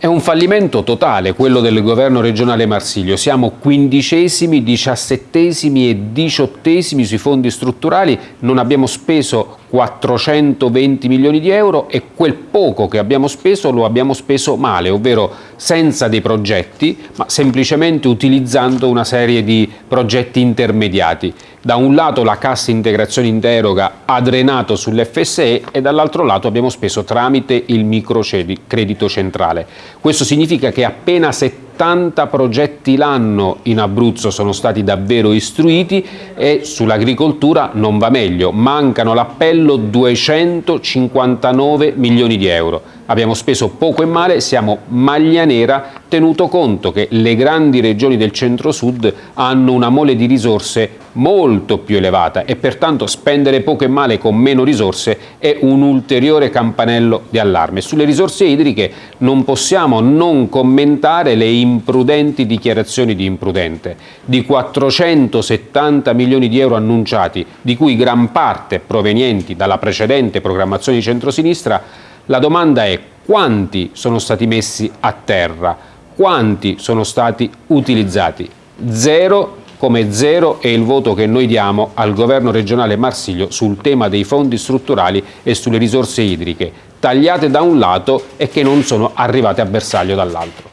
È un fallimento totale quello del governo regionale Marsiglio. Siamo quindicesimi, diciassettesimi e diciottesimi sui fondi strutturali, non abbiamo speso 420 milioni di euro e quel poco che abbiamo speso lo abbiamo speso male, ovvero senza dei progetti, ma semplicemente utilizzando una serie di progetti intermediati. Da un lato la cassa integrazione in deroga ha drenato sull'FSE e dall'altro lato abbiamo speso tramite il microcredito centrale. Questo significa che appena 70 progetti l'anno in Abruzzo sono stati davvero istruiti e sull'agricoltura non va meglio, mancano l'appello 259 milioni di euro. Abbiamo speso poco e male, siamo maglia nera, tenuto conto che le grandi regioni del centro-sud hanno una mole di risorse molto più elevata e pertanto spendere poco e male con meno risorse è un ulteriore campanello di allarme. Sulle risorse idriche non possiamo non commentare le imprudenti dichiarazioni di imprudente. Di 470 milioni di euro annunciati, di cui gran parte provenienti dalla precedente programmazione di centrosinistra, la domanda è quanti sono stati messi a terra, quanti sono stati utilizzati? Zero come zero è il voto che noi diamo al governo regionale Marsiglio sul tema dei fondi strutturali e sulle risorse idriche, tagliate da un lato e che non sono arrivate a bersaglio dall'altro.